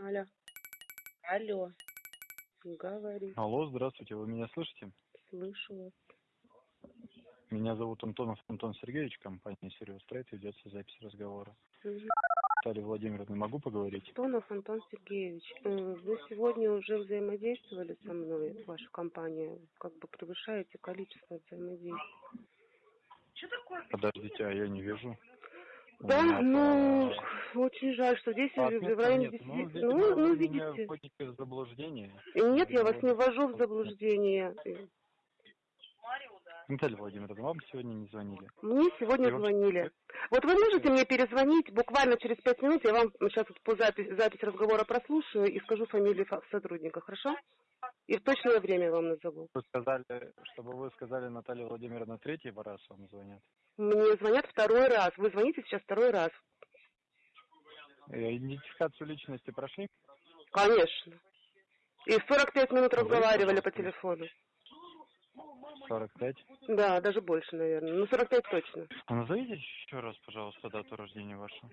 Алло. Алло. Говори. Алло, здравствуйте, вы меня слышите? Слышу вас. Меня зовут Антонов Антон Сергеевич, компания Сириус Трейд, ведется запись разговора. Мгм. Наталья Владимировна, могу поговорить? Антонов Антон Сергеевич, э, вы сегодня уже взаимодействовали со мной, ваша компания, как бы превышаете количество взаимодействий. Подождите, а я не вижу. Да, ну, по- очень жаль, что здесь по в районе нет. 10... Ну, Ну, видимо, ну, меня видите. заблуждение. Нет, я вас не ввожу в заблуждение. Наталья Владимировна, вам сегодня не звонили. Мне сегодня Я вам- звонили. Вот вы можете мне перезвонить буквально через пять минут, я вам сейчас вот по запись, запись разговора прослушаю и скажу фамилию фа- сотрудника, хорошо? И в точное время вам назову. Вы сказали, чтобы вы сказали Наталья Владимировна третий раз вам звонят. Мне звонят второй раз. Вы звоните сейчас второй раз. Э, Идентификацию личности прошли? Конечно. И 45 минут Вы, разговаривали по телефону. 45. Да, даже больше, наверное. Ну, 45 точно. А назовите еще раз, пожалуйста, дату рождения вашу.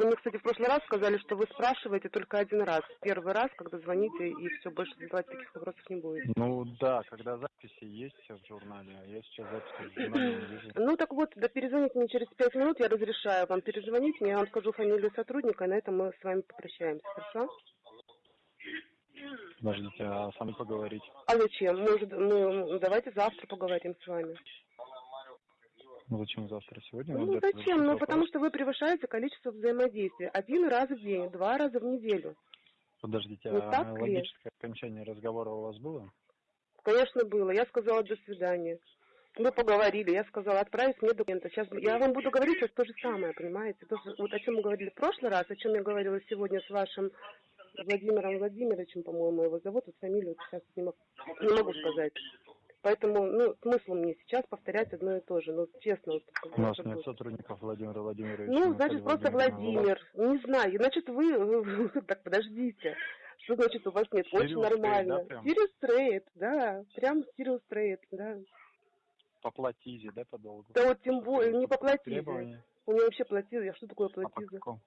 Вы мне, кстати, в прошлый раз сказали, что вы спрашиваете только один раз. Первый раз, когда звоните, и все, больше задавать таких вопросов не будете. Ну да, когда записи есть в журнале, а я сейчас записи в журнале не вижу. Ну так вот, да перезвоните мне через пять минут, я разрешаю вам перезвонить, я вам скажу фамилию сотрудника, и на этом мы с вами попрощаемся, хорошо? Подождите, а сами поговорить. А зачем? Может, ну, давайте завтра поговорим с вами. Ну зачем завтра? Сегодня? Ну Вот зачем? вот Ну вопрос. потому что вы превышаете количество взаимодействия. Один раз в день, два раза в неделю. Подождите, Не а так ли? логическое окончание разговора у вас было? Конечно, было. Я сказала до свидания. Мы поговорили, я сказала, отправить мне документы. Сейчас я вам буду говорить сейчас то же самое, понимаете? То, вот о чем мы говорили в прошлый раз, о чем я говорила сегодня с вашим Владимиром Владимировичем, по-моему, его зовут, вот фамилию сейчас не могу, не могу сказать. Поэтому, ну, смысл мне сейчас повторять одно и то же. Ну, честно, вот, У нас нет сотрудников Владимира Владимировича. Ну, значит, просто. Владимир. Не знаю. Значит, вы... Так, подождите. Что значит у вас нет? Очень Sirius нормально. Сириус Трейд, да. Прям Сириус Трейд, да. По платизе, да, по долгу? Да вот тем более, не по платизе. Требования? У меня вообще платиза. Я что такое А по платиза? какому?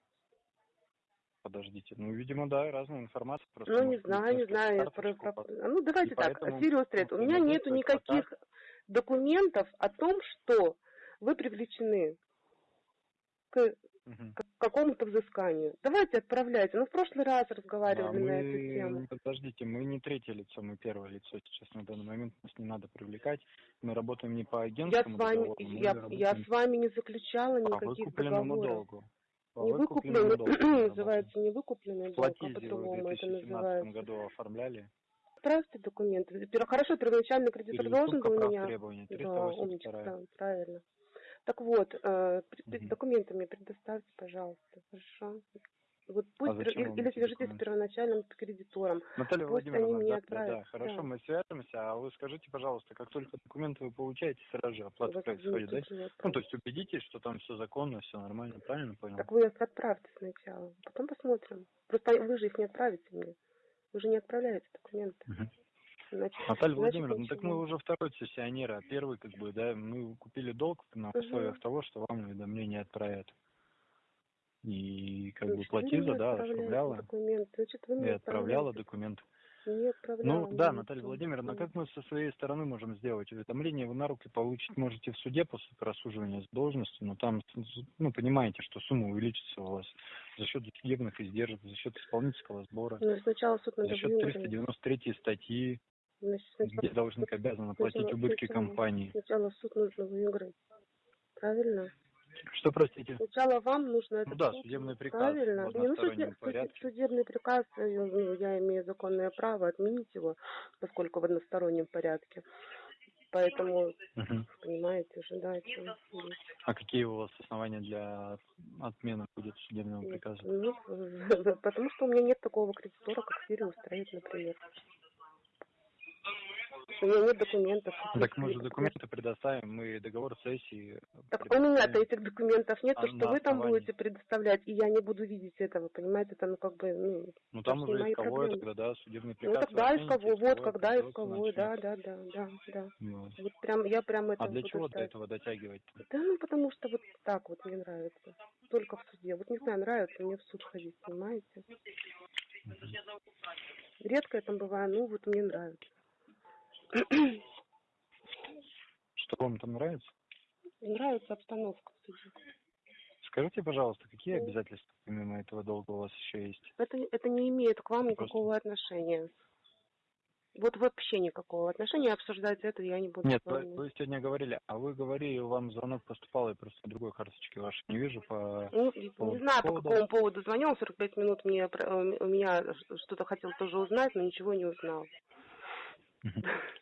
Подождите, ну, видимо, да, разная информация. Просто Ну, не знаю, не знаю. про- про- Ну, давайте И так. поэтому Сириус Трейд. У меня нету никаких документов о том, что вы привлечены к Мгм. к какому-то взысканию. Давайте отправляйте. Ну, в прошлый раз Да, разговаривали на эту мы, тему. подождите, мы не третье лицо, мы первое лицо сейчас на данный момент, нас не надо привлекать. Мы работаем не по Я с агентскому вами, договору, мы я, я с вами не заключала по никаких выкупленному договоров. По выкупленному долгу называется не выкупленный В долг, а по-другому это 2017 называется. году оформляли. Отправьте документы. Хорошо, первоначальный кредитор Или должен был меня. Да, 382. умничка, да, правильно. Так вот, Мгм. документы мне предоставьте, пожалуйста, хорошо? Вот пусть, А зачем или, свяжитесь с первоначальным кредитором. Наталья Пусть они Владимировна, мне да, отправят, да, хорошо, да. мы свяжемся, а вы скажите, пожалуйста, как только документы вы получаете, сразу же оплата Вот происходит, да? Ну, то есть убедитесь, что там все законно, все нормально, правильно понял? Так вы их отправьте сначала, потом посмотрим. Просто вы же их не отправите мне. Вы же не отправляете документы. Мгм. Значит, Наталья значит, Владимировна, ну так мы уже второй сессионер, а первый, как бы, да, мы купили долг на условиях того, что вам уведомление отправят. И как бы Значит, вы платиза, не да, отправляете оформляла, Документы. Значит, вы и не отправляла документ. Не отправляла. Ну да, Наталья. Владимировна, как мы со своей стороны можем сделать? Уведомление вы на руки получить можете в суде после просуживания с должности, но там, ну, понимаете, что сумма увеличится у вас за счет судебных издержек, за счет исполнительского сбора, Ну, сначала суд за счет выиграть. 393 статьи, Значит, сначала- где должник обязан оплатить убытки сначала- компании. Сначала суд нужно выиграть. Правильно? Что, простите? Сначала вам нужно это Ну да, судебный приказ Правильно. Не, ну, одностороннем суде- порядке. Судебный приказ, э, ну, я имею законное право отменить его, поскольку в одностороннем порядке. Поэтому, Мгм. понимаете, ожидайте. А какие у вас основания для отмены будет судебного приказа? Ну, потому что у меня нет такого кредитора, как Сириус Трейд, например. У меня нет документов. Так мы же документы предоставим, мы договор цессии. Так у меня-то этих документов нет, А то, что вы там основании? будете предоставлять, и я не буду видеть этого, понимаете, это ну как бы, ну, Ну там уже исковое проблемы. тогда, да, судебный ну приказ. тогда вы оцените, исковой, вот исковое когда исковой, да, да, да, да, да. Вот. Вот прям, я прям это А для чего до этого дотягивать? Да, ну потому что вот так вот мне нравится. Только в суде. Вот не знаю, нравится мне в суд ходить, понимаете? Редко я там бываю, ну вот мне нравится. Что вам там нравится? нравится обстановка. Скажите, пожалуйста, какие Ну. обязательства помимо этого долга у вас еще есть? Это, это не имеет к вам Просто- никакого отношения. Вот вообще никакого отношения обсуждать это я не буду Нет, вы, вы сегодня говорили, а вы говорили, вам звонок поступал, я просто другой карточки вашей не вижу по... Ну, не по не знаю, по поводу- какому поводу звонил, 45 минут мне, э, у меня что-то хотел тоже узнать, но ничего не узнал.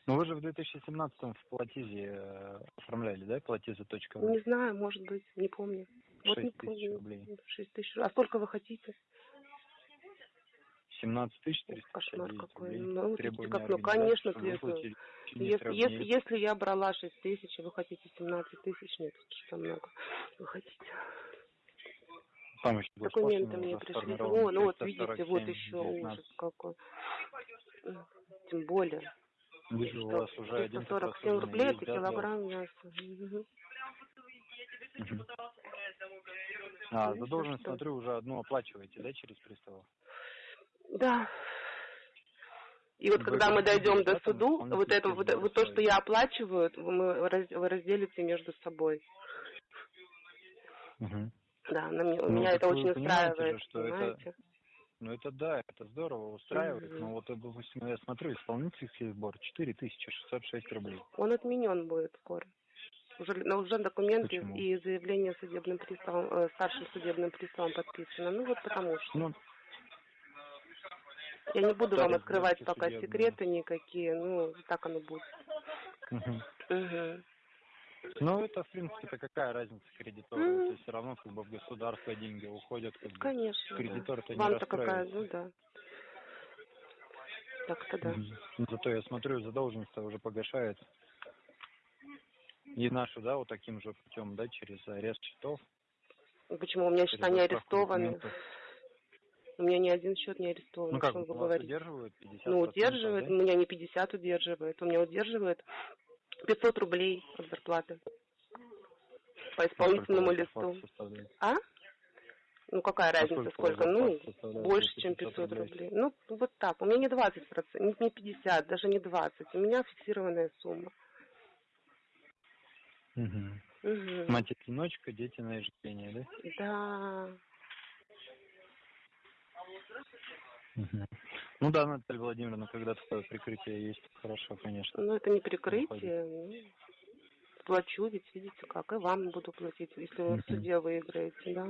Ну вы же в 2017 в Платизе э, оформляли, да, платиза.ру? Не знаю, может быть, не помню. Вот не 6 тысяч помню. рублей. 6 тысяч. А сколько вы хотите? 17 тысяч кошмар 359 какой. Ну, вот как, ну, конечно, Если, если, если я брала 6 тысяч, и вы хотите 17 тысяч, нет, что много. Вы хотите. Там еще Документы мне пришли. О, ну вот видите, вот 347, еще 19. ужас какой. Тем более. Вижу, у вас уже один 347 рублей это килограмм мяса. А, задолженность, что? смотрю, уже одну оплачиваете, да, через приставов? Да. И вот Вы когда мы дойдем до суду, вот это вот, вот то, что я оплачиваю, мы раз- вы разделите между собой. Мгм. Да, на Ну, меня это очень устраивает, же, что это- понимаете? Ну это да, это здорово устраивает, Мгм. но вот, допустим, я смотрю, исполнительский сбор 4606 рублей. Он отменен будет скоро. Уже, но уже документы Почему? и заявление судебным приставом, э, старшим судебным приставом подписано. Ну вот потому что. Ну, Я не буду вам открывать пока судебные. секреты никакие, ну так оно будет. мгм. Мгм. Ну это, в принципе-то какая разница кредитору, М. это все равно как бы в государство деньги уходят, как бы. Конечно. да. Кредитор-то не Вам-то какая, ну да. Так-то да. Мгм. Зато я смотрю, задолженность уже погашается. И нашу, да, вот таким же путем, да, через арест счетов. Почему у меня счета не арестованы? документов. У меня ни один счет не арестован. Ну как, вы вас говорите? удерживают 50%? Ну, удерживает, да? у меня не 50 удерживает, у меня удерживает 500 рублей от зарплаты по А исполнительному листу. А? Ну, какая А разница, сколько? Ну, больше, чем 500 500 рублей? рублей. Ну, вот так. У меня не 20 процентов, не 50, даже не 20. У меня фиксированная сумма. Мгм. Мгм. Мать-одиночка, дети на ежедневие, да? Да. Ну да, Наталья Владимировна, когда такое прикрытие есть, хорошо, конечно. Ну, это не прикрытие. ну, плачу, ведь видите как. И вам буду платить, если вы в суде выиграете, да.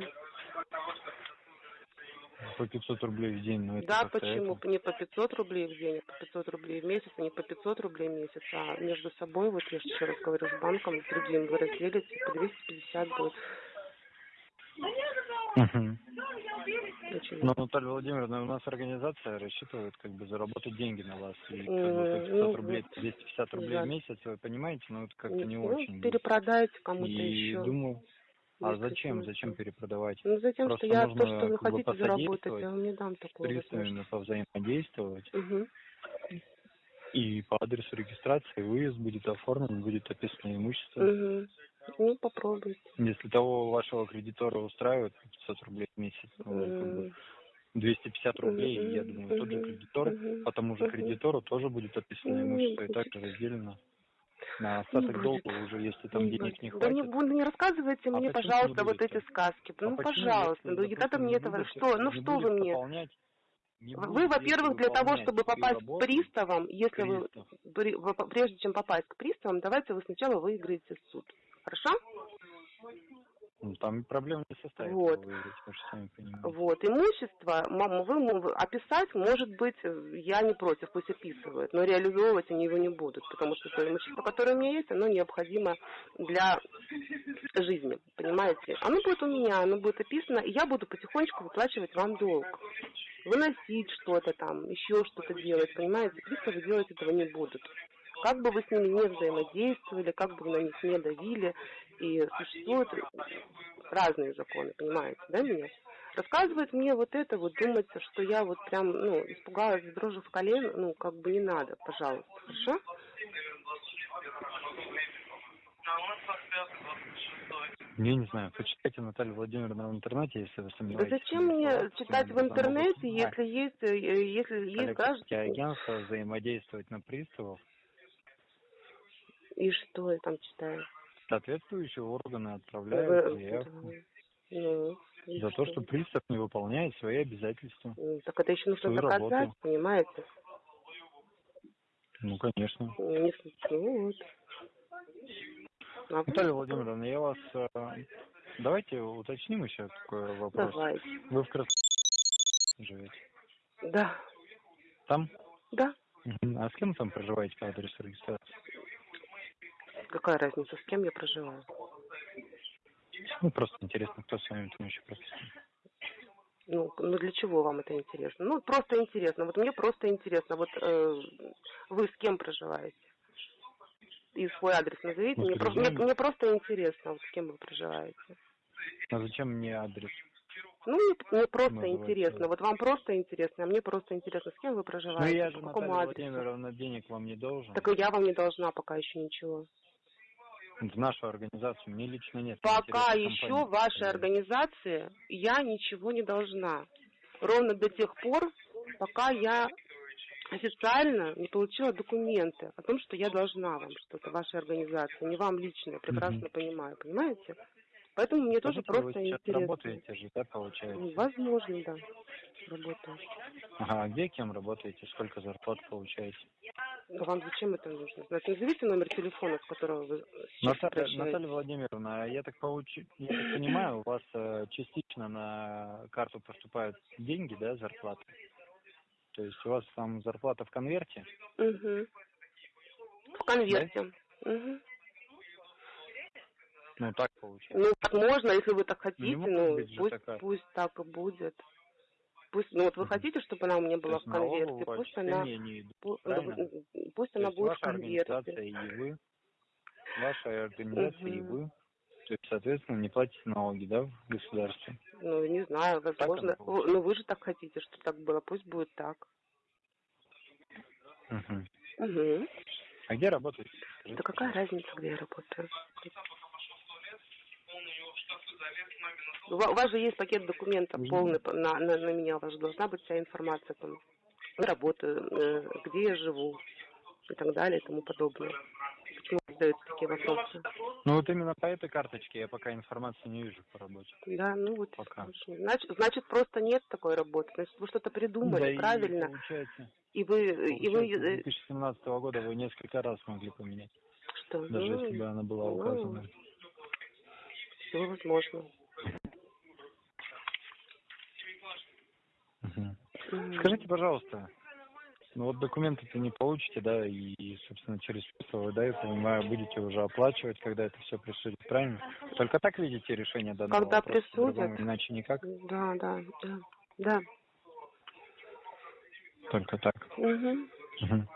По 500 рублей в день, ну это Да, почему? это- Не по 500 рублей в день, а по 500 рублей в месяц, а не по 500 рублей в месяц, а между собой, вот я же еще раз говорю, с банком, с другим вы разделите, по 250 будет. Мгм. Очень Но, Наталья Владимировна, у нас организация рассчитывает как бы заработать деньги на вас. И как бы Мгм. по 500 Ну, рублей, вот. 250 рублей Жаль. в месяц, вы понимаете, ну это как-то не ну, очень. будет. перепродайте кому-то И еще. думаю, а зачем, зачем перепродавать? Ну, затем, Просто что я то, что вы хотите заработать, я вам не дам С такого. приставами повзаимодействовать. Угу. И по адресу регистрации выезд будет оформлен, будет описано имущество. Угу. Ну, попробуйте. Если того вашего кредитора устраивает 500 рублей в месяц, ну, как бы М. 250 рублей, Мгм, я думаю, тот же кредитор, мгм, по тому же кредитору тоже будет описано Ну, имущество и также разделено. На остаток долга уже, если там Не денег не будет. Да не, хватит. буду, не рассказывайте А мне, пожалуйста, не вот эти сказки. А ну, пожалуйста, ну когда допустим, мне не этого... Что? Ну не что вы мне? не Вы, во-первых, для того, чтобы попасть к приставам, если пристав. при- вы- прежде чем попасть к приставам, давайте вы сначала выиграете суд. Хорошо? ну, там проблем не составит Вот. выиграть, вы. Вот, имущество, мама, вы описать, может быть, я не против, пусть описывают, но реализовывать они его не будут, потому что то имущество, которое у меня есть, оно необходимо для жизни, понимаете? Оно будет у меня, оно будет описано, и я буду потихонечку выплачивать вам долг. Выносить что-то там, еще что-то делать, понимаете? Приставы делать этого не будут. Как бы вы с ними не взаимодействовали, как бы вы на них не давили, и существуют разные законы, понимаете, да, меня? Рассказывает мне вот это, вот думается, что я вот прям, ну, испугалась дрожи в колен, ну, как бы не надо, пожалуйста, хорошо? Я не знаю, почитайте Наталью Владимировну в интернете, если вы Да сомневаетесь. зачем мне читать в интернете, если есть, э, если есть граждане? агентства взаимодействовать на приставов, И что я там читаю? соответствующие органы Вы- отправляют заявку Ну, за то, что пристав не выполняет свои обязательства. Так это еще нужно доказать, работу. понимаете? Ну, конечно. Не ну вот. А вы- Наталья Владимировна, я вас... э, Давайте уточним еще такой вопрос. Давайте. Вы в Красноярске живете? Да, Там? да. А с кем там проживаете по адресу регистрации? Какая разница, с кем я проживаю? Ну, просто интересно, кто с вами там еще прописан. Ну, ну для чего вам это интересно? Ну, просто интересно. Вот мне просто интересно. Вот э, вы с кем проживаете? И свой адрес назовите. Ну, мне, про- мне, мне просто интересно, вот с кем вы проживаете. А зачем мне адрес? Ну, мне, мне просто Называйте. интересно. Вот вам просто интересно, а мне просто интересно, с кем вы Ну, проживаете, я же, по какому Наталья адресу. Владимировна, денег вам не должен. Так и я вам не должна пока еще ничего. В нашу организацию мне лично нет. Пока еще вашей организации я ничего не должна. Ровно до тех пор, пока я официально не получила документы о том, что я должна вам что-то, вашей организации, не вам лично, я прекрасно Мгм. понимаю, понимаете? Поэтому мне тоже Скажите, просто вы сейчас интересно. работаете же, да, получается? Ну, Возможно, да, работаю. Ага, а где кем работаете? Сколько зарплат получаете? Вам зачем это нужно? Значит, назовите номер телефона, с которого вы Наталья. Наталья Владимировна, я так, получу, я так понимаю, у вас э, частично на карту поступают деньги, да, зарплаты? То есть у вас там зарплата в конверте? Мгм. В конверте. Мгм. Ну, так получается. Ну, так можно, если вы так хотите, ну, быть же пусть, такая. пусть так и будет. Пусть, ну вот вы хотите, чтобы она у меня была в конверте, налогового пусть она, не идут, ну, пусть То она будет в конверте. и вы, ваша организация и Мгм. вы, то есть, соответственно, не платите налоги, да, в государстве? Ну, не знаю, возможно, получается. ну вы же так хотите, что так было, пусть будет так. Мгм. Угу. А где работаете? Скажите, Да какая разница, где я работаю? У ва- у вас же есть пакет документов полный по- на, на, на меня, у вас же должна быть вся информация там, работаю, э, где я живу и так далее и тому подобное. Почему вы задаете такие вопросы? Ну вот именно по этой карточке я пока информации не вижу по работе. Да, ну вот. Пока. Значит, значит, просто нет такой работы. Значит, вы что-то придумали, Да и правильно. получается, И вы, и вы, получается, с э, 2017 года вы несколько раз могли поменять, что? даже ну, если бы она была ну, указана. все возможно. Мгм. Мгм. Скажите, пожалуйста, ну вот документы-то не получите, да, и, собственно, через вы, да, я понимаю, будете уже оплачивать, когда это все присудит, правильно? Только так видите решение данного Когда вопроса, присудят? иначе никак, Да, да, да. Да. только так. Мгм. Мгм.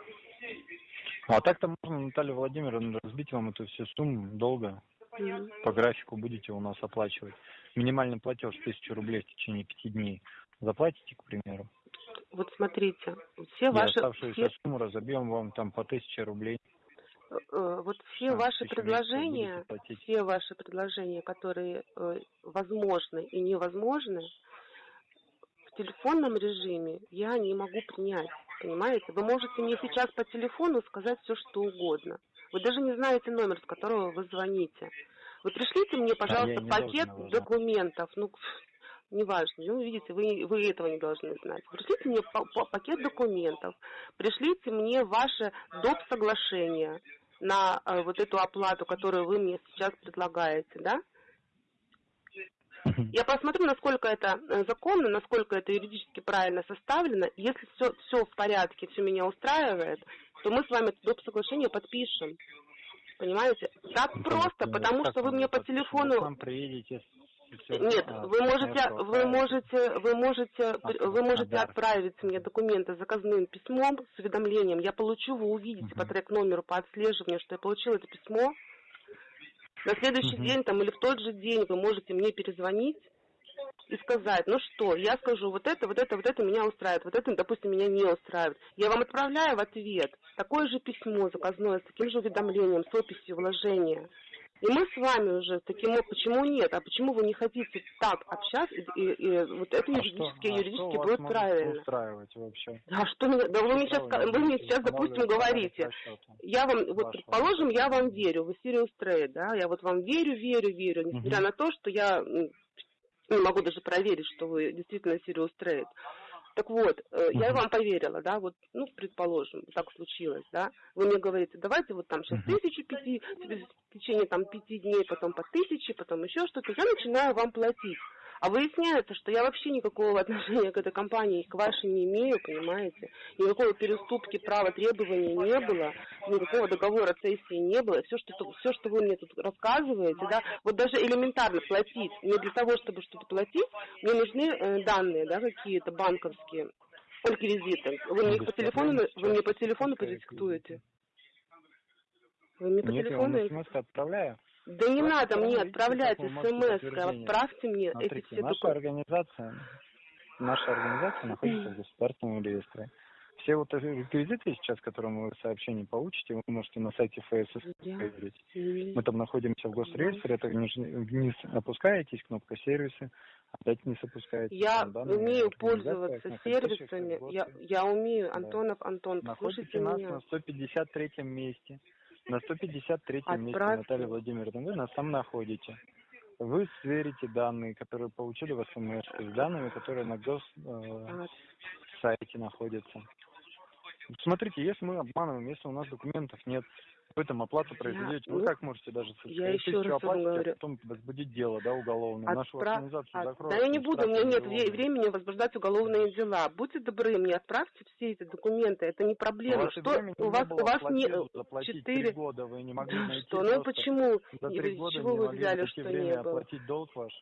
А так-то можно, Наталья Владимировна, разбить вам эту всю сумму долго. По графику будете у нас оплачивать. Минимальный платеж тысячу рублей в течение пяти дней. Заплатите, к примеру. Вот смотрите, все И ваши, оставшуюся все, сумму разобьем вам там по тысяче рублей. э, э, вот все А, ваши предложения, все ваши предложения, которые э, возможны и невозможны, в телефонном режиме я не могу принять, понимаете? Вы можете мне сейчас по телефону сказать все, что угодно. Вы даже не знаете номер, с которого вы звоните. Вы пришлите мне, пожалуйста, А, пакет знать. документов. Ну, неважно. Ну, видите, вы, вы этого не должны знать. Пришлите мне па- па- пакет документов. Пришлите мне ваше доп. соглашение на э, вот эту оплату, которую вы мне сейчас предлагаете, да? Я посмотрю, насколько это э, законно, насколько это юридически правильно составлено. Если все, все в порядке, все меня устраивает, то мы с вами это доп. соглашение подпишем. Понимаете? Так просто, Ну, потому как что вы вы мне по? Вы телефону... нам приедете Нет, а, вы можете, вы можете, вы можете, А, вы можете отправить мне документы заказным письмом с уведомлением. Я получу, вы увидите по Мгм. трек-номеру, по отслеживанию, что я получила это письмо. На следующий день там или в тот же день вы можете мне перезвонить и сказать, ну что, я скажу, вот это, вот это, вот это меня устраивает, вот это, допустим, меня не устраивает. Я вам отправляю в ответ такое же письмо заказное с таким же уведомлением, с описью вложения. И мы с вами уже таким, о- почему нет, а почему вы не хотите так общаться, и, и- и вот это А юридически, что- а что юридически вас будет правильно. устраивать вообще? А что да вы мне сейчас, вы мне сейчас, допустим, говорите, я вам, вот предположим, я вам верю, вы Sirius Trade, да, я вот вам верю, верю, верю, несмотря Мгм. на то, что я не могу даже проверить, что вы действительно Sirius Trade. Так вот, э, я вам поверила, да, вот, ну, предположим, так случилось, да, вы мне говорите, давайте вот там сейчас тысячу пяти, в течение там пяти дней, потом по тысяче, потом еще что-то, я начинаю вам платить. А выясняется, что я вообще никакого отношения к этой компании, к вашей не имею, понимаете? Никакой переступки права требования не было, никакого договора цессии не было. Все, что, все, что вы мне тут рассказываете, да, вот даже элементарно платить, не для того, чтобы что-то платить, мне нужны э, данные, да, какие-то банковские реквизиты. Вы мне их по телефону, вы мне по телефону продиктуете. Вы мне по Нет, я вам смс отправляю. Да не Ваша надо мне отправлять смс, отправьте мне эти Смотрите, все наша документы. организация, наша организация находится в государственном реестре. Все вот эти реквизиты сейчас, которые вы в сообщении получите, вы можете на сайте ФСС проверить. не- Мы там находимся в госреестре, это вниз, вниз опускаетесь, кнопка сервисы, опять вниз опускаетесь. Я данные умею пользоваться сервисами. Я, я умею, Да. Антонов Антон, Находите послушайте нас меня. на 153 месте. На 153 месте, Отправьте. Наталья Владимировна, вы нас там находите. Вы сверите данные, которые получили в СМС, с данными, которые на гос э, сайте находятся. Смотрите, если мы обманываем, если у нас документов нет, вы там оплату произведете, вы ну, как можете даже я еще раз вам оплатить, говорю. а потом возбудить дело, да, уголовное, нашу Отправ- организацию от- закроют. Да я не буду, у меня нет миллионные. времени возбуждать уголовные дела. Будьте добры, мне отправьте все эти документы, это не У проблема. и Что у вас, у вас не четыре- года, вы не могли найти что, ну почему? За три года чего не вы взяли, что не было? оплатить долг ваш.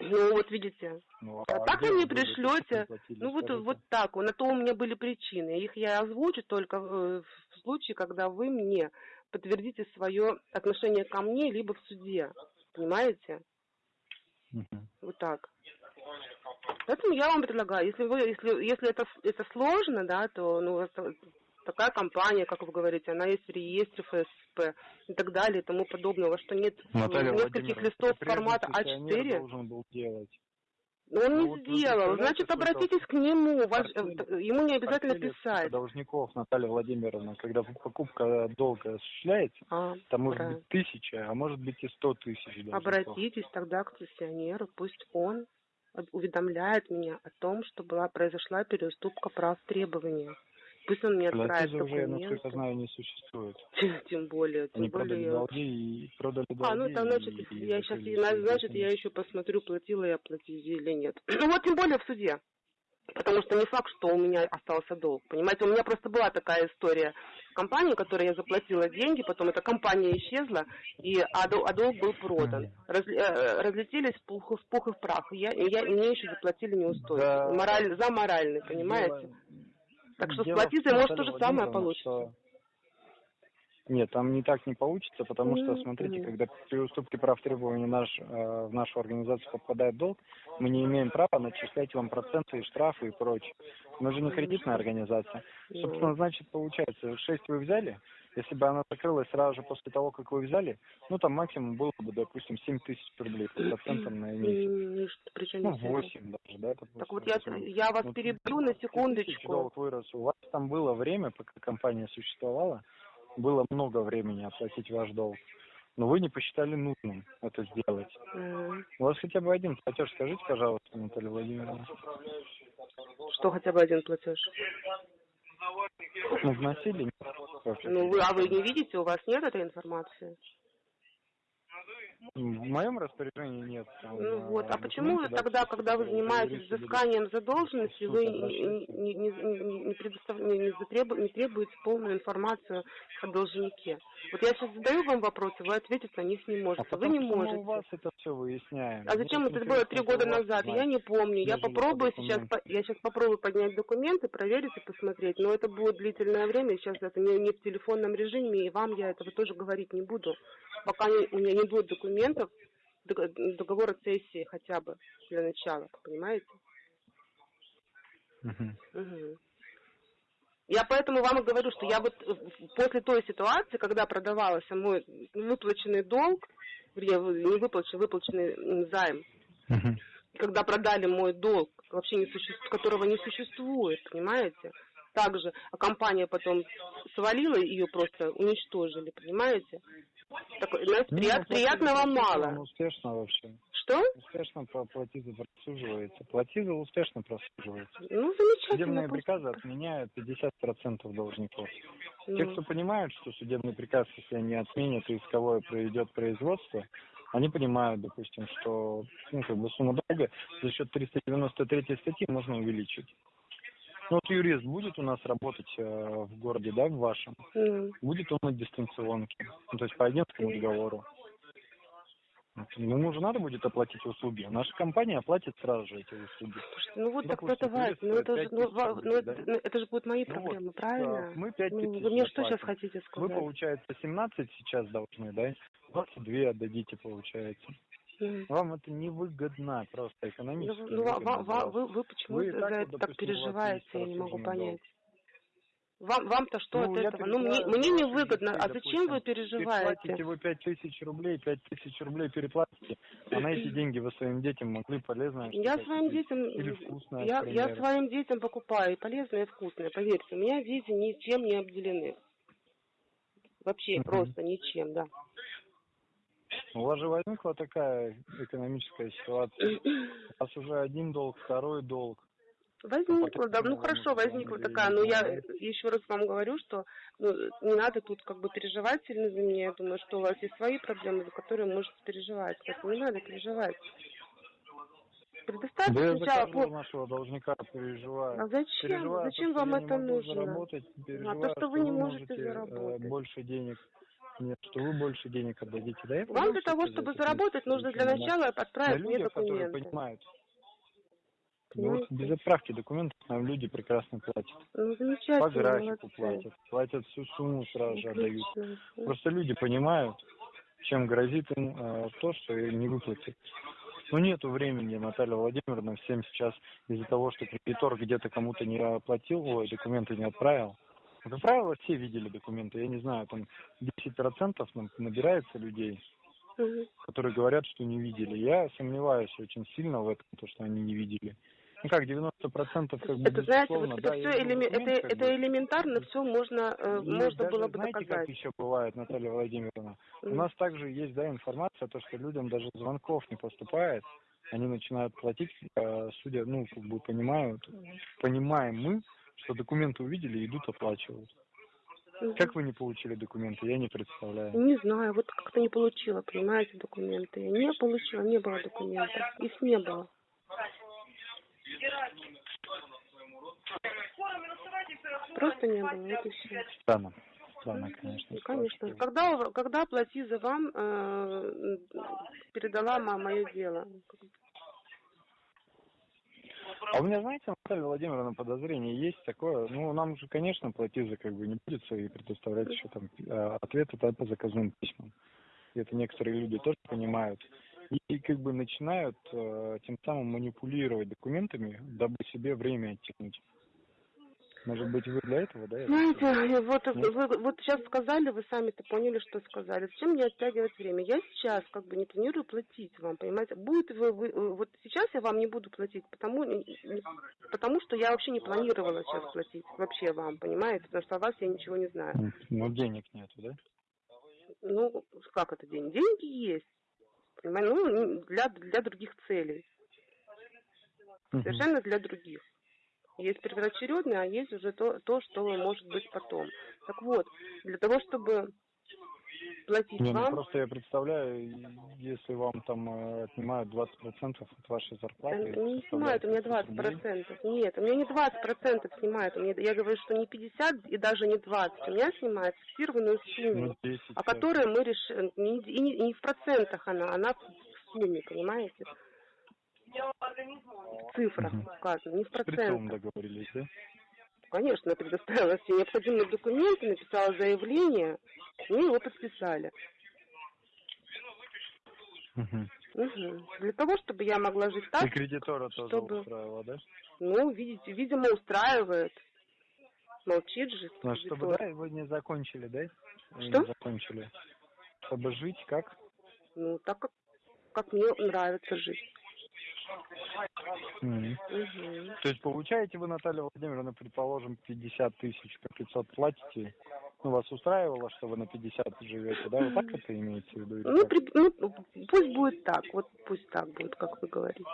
Ну вот видите. Ну, А так где вы мне были, если не пришлете. Ну вот, скажите? вот так. На то у меня были причины. Их я озвучу только э, в случае, когда вы мне подтвердите свое отношение ко мне, либо в суде. Понимаете? Мгм. Вот так. Поэтому я вам предлагаю, если вы, если, если это, это сложно, да, то ну, такая компания, как вы говорите, она есть в реестре ФСП и так далее и тому подобного, что нет Наталья нескольких листов формата пенсионер А4. должен был делать. Но он Ну, не вот сделал. Значит, обратитесь к нему. Ваш- э, ему не обязательно писать. должников, Наталья Владимировна, когда покупка долга осуществляется, А, там может правильно. быть тысяча, а может быть и сто тысяч должников. Обратитесь тогда к пенсионеру, пусть он уведомляет меня о том, что была произошла переуступка прав требования. Пусть он мне отправит Платежи уже, насколько документы. знаю, не существует. Тем более, тем Они продали более. долги и продали долги. А, ну это значит, и- и я сейчас, значит, я еще посмотрю, платила я платежи или нет. Ну вот тем более в суде. Потому что не факт, что у меня остался долг. Понимаете, у меня просто была такая история с компанией, которой я заплатила деньги, потом эта компания исчезла, и, а, дол- а долг был продан. Раз- э, разлетелись в пух, в пух и в прах. И Я, я, мне еще заплатили неустойки. Да. Мораль, за моральный, понимаете? Дело- Так что с дело в платицей том, может то же самое получится. что- Нет, там не так не получится, потому что, смотрите, когда при уступке прав требований наш, э, в нашу организацию попадает долг, мы не имеем права начислять вам проценты и штрафы и прочее. Мы же не кредитная организация. Собственно, значит, получается, 6 вы взяли, если бы она закрылась сразу же после того, как вы взяли, ну, там максимум было бы, допустим, 7 тысяч рублей по процентам на месяц. Ну, здесь это? 8 даже, да? допустим, Так вот я, я вас Ну, перебью на 1000 секундочку. долг вырос. У вас там было время, пока компания существовала, было много времени оплатить ваш долг. Но вы не посчитали нужным это сделать. М, У вас хотя бы один платеж скажите, пожалуйста, Наталья Владимировна. Что хотя бы один платеж? Ну, вносили? Ну вы, а вы не видите, у вас нет этой информации? В моем распоряжении нет. Ну вот, а почему тогда, когда вы занимаетесь взысканием задолженности, вы не, не, не, не, предостав- не, не требуете полную информацию о должнике? Вот я сейчас задаю вам вопросы, вы ответить на них не А можете. Вы потому не можете. у вас это все выясняем. А Мне зачем очень это было три года назад? знать. Я не помню. Я попробую сейчас, я сейчас попробую поднять документы, проверить и посмотреть. Но это будет длительное время. Сейчас это не, не в телефонном режиме, и вам я этого тоже говорить не буду, пока не- у меня не будет документов, дог- договора цессии хотя бы для начала, понимаете? Мгм. Мгм. Я поэтому вам и говорю, что я вот э, после той ситуации, когда продавался мой выплаченный долг, не выплаченный, выплаченный займ, Мгм. когда продали мой долг, вообще не существует, которого не существует, понимаете? Также, а компания потом свалила ее просто уничтожили, понимаете? Так, знаете, Не, прият- ну, приятного мало. успешно вообще. Что? Успешно платиза просуживается. Платиза успешно просуживается. Ну, замечательно. Судебные пусть- приказы отменяют 50% должников. Те, Ну, кто понимают, что судебный приказ, если они отменят и исковое проведет производство, они понимают, допустим, что ну, как бы сумма долга за счет 393 статьи можно увеличить. Ну, вот юрист будет у нас работать э, в городе, да, в вашем, ну, будет он на дистанционке, ну, то есть по агентскому договору. Вот. Ему же надо будет оплатить услуги. Наша компания оплатит сразу же эти услуги. слушайте, ну вот так это важно. Ну, это, же, 5 ну, рублей, ну, да? это, ну, это же будут мои Ну вот, проблемы, а, правильно? Мы 5 Ну, тысяч вы мне что сейчас хотите Вы, сказать? получается, 17 сейчас должны, да? 22 отдадите, получается. Вам это невыгодно, просто Ну, экономически. ну, невыгодно вас. вы, вы почему Вы за это так переживаете, я не могу понять. Вам, вам-то что Ну, от этого? Ну, мне, мне за не ваши выгодно. детей, А зачем вы допустим. Переплатите переживаете? вы 5 тысяч рублей, 5 тысяч рублей переплатите, а на эти деньги вы своим детям могли полезное Я своим детям, Или вкусное, я, я своим детям покупаю и полезное, и вкусное, поверьте. У меня дети ничем не обделены. Вообще Мгм. просто ничем, да. У вас же возникла такая экономическая ситуация. У вас уже один долг, второй долг. Возникла, да, ну Ну, хорошо, возникла такая, но я знаю. еще раз вам говорю, что ну, не надо тут как бы переживать сильно за меня. Я думаю, что у вас есть свои проблемы, за которые можете переживать. Поэтому не надо переживать. Предоставьте Да я за сначала каждого по- нашего должника переживаю. А зачем? Переживаю, зачем то, вам что я это нужно? заработать, А то, что вы не можете можете, э, заработать. больше денег. Нет, что вы больше денег отдадите. Да, я Вам для того, чтобы заработать, нужно для начала На отправить мне людях, которые документы. понимают. Ну вот без отправки документов нам люди прекрасно платят. Ну, По графику молодцы. платят. Платят всю сумму сразу же отдают. Просто люди понимают, чем грозит им э, то, что не выплатят. Ну, нету времени, Наталья Владимировна, всем сейчас из-за того, что кредитор где-то кому-то не оплатил, ой, документы не отправил. Ну, Как правило, все видели документы. Я не знаю, там 10% нам набирается людей, которые говорят, что не видели. Я сомневаюсь очень сильно в этом, то, что они не видели. Ну как, 90% как бы Это, знаете, вот это да, все видел это, это бы. элементарно, все можно, э, И можно даже, было бы знаете, доказать. как еще бывает, Наталья Владимировна? У Мгм. нас также есть, да, информация, то, что людям даже звонков не поступает, они начинают платить, э, судя, ну, как бы понимают, понимаем мы, что документы увидели, идут оплачивают. Мгм. Как вы не получили документы, я не представляю. Не знаю, вот как-то не получила, понимаете, документы. Я не получила, не было документов. Их не было. Просто не было, вот и все. Странно. Странно, конечно. Ну, конечно. ситуация. Когда, у- когда платиза вам э, передала мое дело? А у меня, знаете, Наталья Владимировна, подозрение есть такое. Ну, нам же, конечно, платиза как бы не будет свои предоставлять еще там э, ответы по заказным письмам. И это некоторые люди тоже понимают. И, и как бы начинают э, тем самым манипулировать документами, дабы себе время оттянуть. Может быть, вы для этого, да? я Знаете, вот Нет? вы вот сейчас сказали, вы сами-то поняли, что сказали. Зачем мне оттягивать время? Я сейчас как бы не планирую платить вам, понимаете? Будет вы, вы вот сейчас я вам не буду платить, потому потому что я вообще не планировала сейчас платить вообще вам, понимаете? Потому что о вас я ничего не знаю. Ну, денег нету, да? Ну, как это день? Деньги есть. Понимаете? Ну, для, для других целей. Мгм. Совершенно для других. Есть первоочередное, а есть уже то, то, что может быть потом. Так вот, для того, чтобы платить Не, ну вам. просто я представляю, если вам там э, отнимают 20% от вашей зарплаты... не составляет снимают у меня 500 20 рублей. процентов. Нет, у меня не 20 процентов снимают. У меня, я говорю, что не 50 и даже не 20. У меня снимают фиксированную сумму, Ну, 10. о э, которой мы решим. Не, и не, и не в процентах она, она в сумме, понимаете? В цифрах Мгм. указано, не в С процентах. договорились, да? Конечно, я предоставила все необходимые документы, написала заявление, мне его подписали. Мгм. Мгм. Для того, чтобы я могла жить И так, кредитора тоже чтобы- устраивало, да? ну, видите, видимо, устраивает. Молчит же. Ну, а чтобы, да, вы не закончили, да? Что? Не закончили. Чтобы жить как? Ну, так как, как мне нравится жить. Мгм. То есть получаете вы, Наталья Владимировна, предположим, 50 тысяч, по 500 платите? Ну, вас устраивало, что вы на 50 живете, да? Вот так это имеется в виду? Ну, при- ну, пусть будет так, вот пусть так будет, как вы говорите.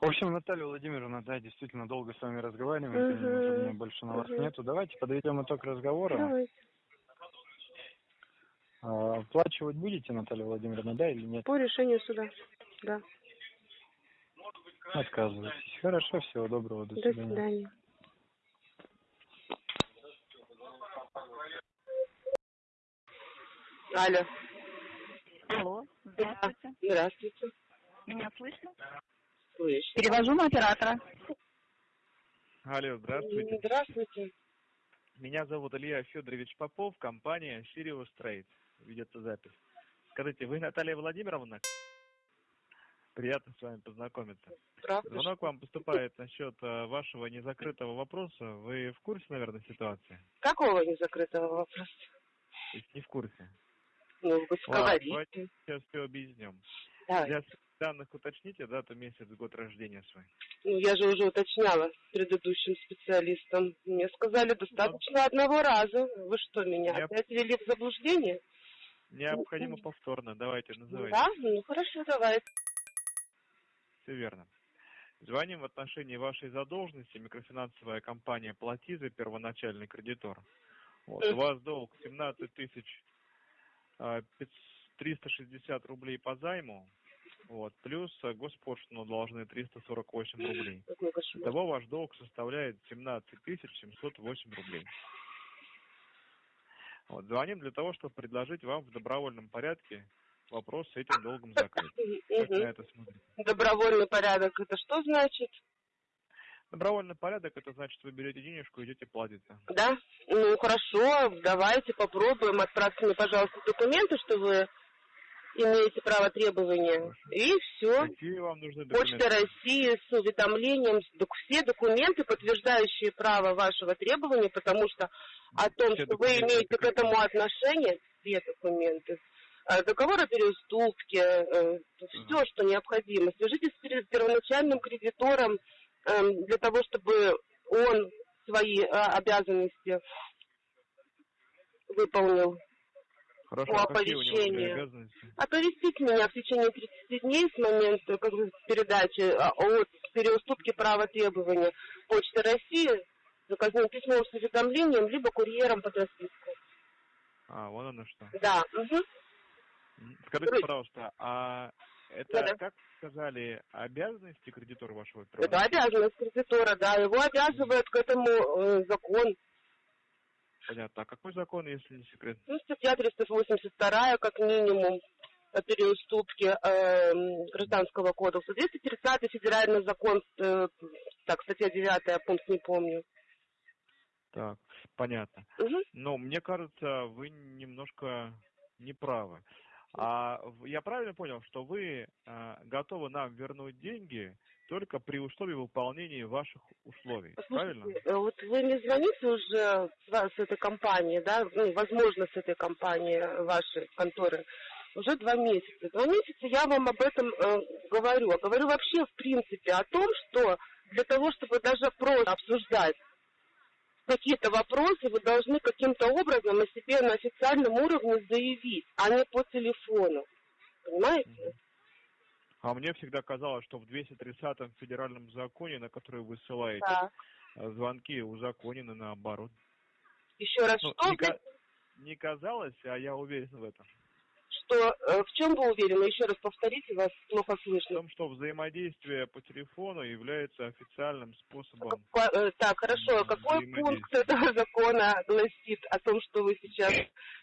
В общем, Наталья Владимировна, да, действительно долго с вами разговариваем, у меня больше на вас Мгм. нету. Давайте подведем итог разговора. Давайте. А, Оплачивать будете, Наталья Владимировна, да или нет? По решению суда. Да. Отказываетесь. Хорошо, всего доброго, до До свидания. свидания. Алло. Алло, здравствуйте. Здравствуйте. Меня слышно? Слышно. Перевожу на оператора. Алло, здравствуйте. Здравствуйте. Меня зовут Илья Федорович Попов, компания Sirius Trade. Ведется запись. Скажите, вы Наталья Владимировна? Приятно с вами познакомиться. Правда? Звонок вам поступает насчет э, вашего незакрытого вопроса. Вы в курсе, наверное, ситуации? Какого незакрытого вопроса? То есть не в курсе. Ну, вы Ладно, говорите. давайте сейчас все объяснем. Давай. Для данных уточните дату, месяц, год рождения свой. Ну, я же уже уточняла с предыдущим специалистом. Мне сказали, достаточно одного раза. Вы что, меня Я- опять ввели в заблуждение? Необходимо повторно. Давайте, называйте. Да? Ну, хорошо, давай. Все верно. Звоним в отношении вашей задолженности микрофинансовая компания Платиза, первоначальный кредитор. Вот, у вас долг 17 тысяч а, пятьс- 360 рублей по займу, вот, плюс а, госпошлину должны 348 рублей. Итого ваш долг составляет 17 тысяч 708 рублей. Вот, звоним для того, чтобы предложить вам в добровольном порядке вопрос с этим долгом закрыть. Как на это смотрите? Добровольный порядок, это что значит? Добровольный порядок, это значит, вы берете денежку, идете платите. Да? Ну, хорошо, давайте попробуем. Отправьте мне, пожалуйста, документы, что вы имеете право требования. И все. Какие вам нужны Почта документы? России с уведомлением, все документы, подтверждающие право вашего требования, потому что о том, Все что вы имеете к этому отношение, все документы, э, договор о переуступке, все, что необходимо. Свяжитесь с пер- первоначальным кредитором эм, для того, чтобы он свои э, обязанности выполнил. Хорошо, по а оповещению. Оповестить меня в течение 30 дней с момента как бы, передачи а, от переуступки права требования Почты России заказным письмом с уведомлением, либо курьером под расписку. А, вон оно что. Да. М, Скажите, пожалуйста, а это, Да-да. как сказали, обязанности кредитора вашего Это первоначального? обязанность кредитора, да. Его обязывает к этому э, закон. Понятно. А какой закон, если не секрет? Ну, статья 382, как минимум, о переуступке э, Гражданского кодекса. 230 федеральный закон, э, так, статья 9, пункт не помню. Так, понятно. Мгм. Но мне кажется, вы немножко неправы. А я правильно понял, что вы э, готовы нам вернуть деньги только при условии выполнения ваших условий, правильно? Слушайте, э, вот вы мне звоните уже с, этой компании, да, ну, возможно, с этой компании э, вашей конторы, уже два месяца. Два месяца я вам об этом э, говорю. А говорю вообще, в принципе, о том, что для того, чтобы даже просто обсуждать какие-то вопросы, вы должны каким-то образом о себе на официальном уровне заявить, а не по телефону. Понимаете? А мне всегда казалось, что в 230-м федеральном законе, на который вы ссылаетесь, Да. э, звонки узаконены наоборот. Еще раз, Ну, что, не, ка- не казалось, а я уверен в этом. Что, э, в чем вы уверены? Еще раз повторите, вас плохо В слышно. том, что взаимодействие по телефону является официальным способом. Какой- э, Так, хорошо, какой пункт этого закона гласит о том, что вы сейчас...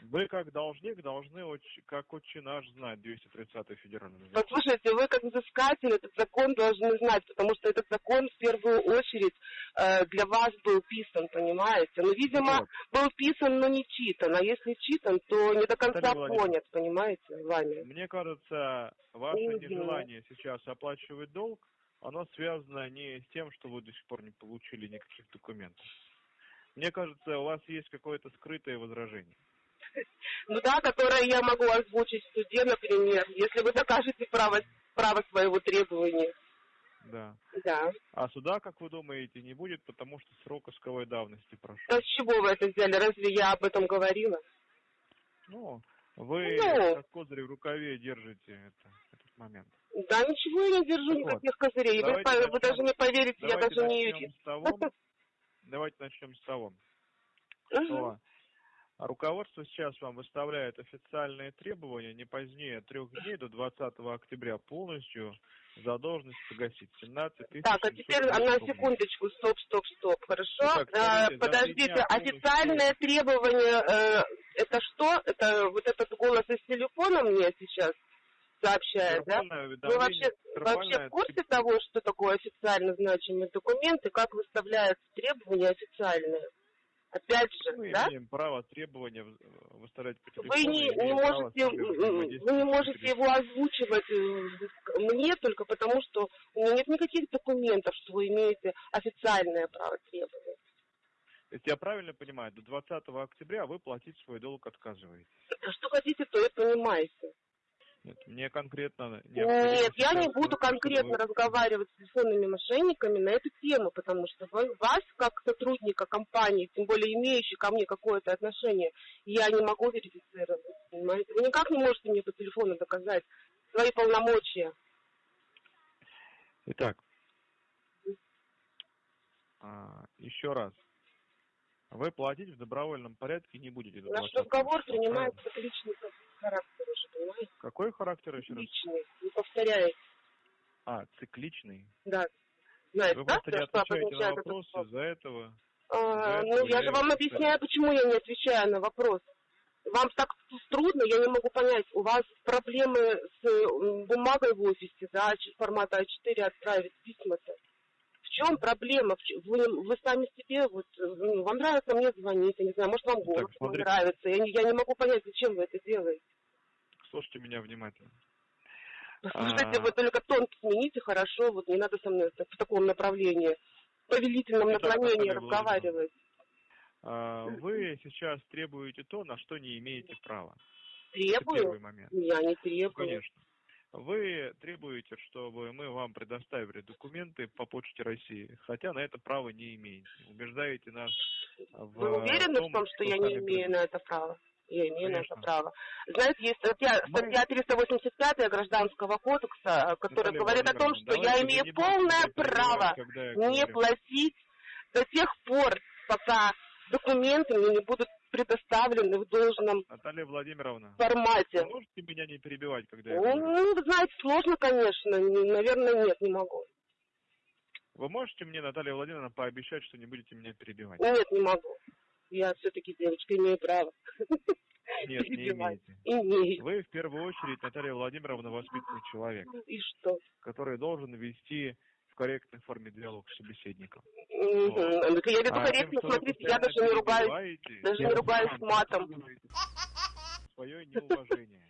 Вы как должник должны как отче наш знать 230 федеральный закон. Послушайте, вы как взыскатель этот закон должны знать, потому что этот закон в первую очередь э, для вас был писан, понимаете? Ну, видимо, Вот. был писан, но не читан. А если читан, то не до конца понят, понимаете, вами. Мне кажется, ваше Мгм. нежелание сейчас оплачивать долг, оно связано не с тем, что вы до сих пор не получили никаких документов. Мне кажется, у вас есть какое-то скрытое возражение. Ну да, которое я могу озвучить в суде, например, если вы докажете право, право своего требования. Да. Да. А суда, как вы думаете, не будет, потому что срок исковой давности прошел. Да с чего вы это взяли? Разве я об этом говорила? Ну, вы Ну. как козырь в рукаве держите это, этот момент. Да ничего я не держу, Так никаких козырей. Вы, по- вы начнем- даже не поверите, я даже не начнем юрист. того, давайте начнем с того, что руководство сейчас вам выставляет официальные требования не позднее трех дней до 20 октября полностью задолженность погасить 17 тысяч. Так, а теперь 700 на рублей. секундочку, стоп, стоп, стоп, хорошо? Скажите, за три подождите, полностью- официальное требование, э, это что? Это вот этот голос из телефона мне сейчас сообщает, да? Вы вообще, вообще в курсе того, что такое официально значимый документ и как выставляются требования официальные? Опять же, Мы да? имеем право требования в- выставлять по телефону. Вы не, не можете, вы не можете его озвучивать э, мне только потому, что у меня нет никаких документов, что вы имеете официальное право требовать. Есть я правильно понимаю, до 20 октября вы платить свой долг отказываетесь? Что хотите, то и понимаете. Нет, мне конкретно Нет, я не буду конкретно вы- разговаривать с телефонными мошенниками на эту тему, потому что вас, как сотрудника компании, тем более имеющий ко мне какое-то отношение, я не могу верифицировать, понимаете? Вы никак не можете мне по телефону доказать свои полномочия. Итак, а, еще раз. Вы платить в добровольном порядке не будете Наш 20 разговор принимает личный характер уже, понимаете? Какой характер еще раз? Личный, не повторяй. А, цикличный. Да. Знаете, Вы да, просто не отвечаете на вопросы, вопрос? из-за этого А, ну, я же вам объясняю, почему я не отвечаю на вопрос. Вам так трудно, я не могу понять. У вас проблемы с бумагой в офисе, да, формата А4 отправить письма-то. В чем проблема? Вы, вы сами себе, вот, ну, вам нравится мне звонить, я не знаю, может, вам голос смотрите. нравится. Я не, я не могу понять, зачем вы это делаете. слушайте меня внимательно. Слушайте, А. вы только тон смените, хорошо, вот не надо со мной так- в таком направлении, в повелительном Итак, наклонении разговаривать. А, Вы сейчас требуете то, на что не имеете права. Это Требую? первый момент. Я не Ну, требую. Конечно. Вы требуете, чтобы мы вам предоставили документы по Почте России, хотя на это право не имеете. Убеждаете нас в Вы уверены том, в том, что я не имею на это права? Я имею на это Конечно. право. Знаете, есть статья, Мы- статья 385 Гражданского кодекса, которая Наталья говорит о том, что я имею полное право я не говорю. платить до тех пор, пока документы мне не будут предоставлены в должном Наталья Владимировна, формате. вы можете меня не перебивать, когда я говорю? Ну, вы знаете, сложно, конечно. Не- Наверное, нет, не могу. Вы можете мне, Наталья Владимировна, пообещать, что не будете меня перебивать? Нет, не могу. Я все-таки девочка, имею право. Нет, не имеете. Имею. Вы в первую очередь, Наталья Владимировна, воспитанный человек, И что? который должен вести корректной форме диалог с собеседником. Мгм. Ну, Я веду А корректно, тем, вы смотрите, я даже не ругаюсь. даже не ругаюсь матом. Свое неуважение.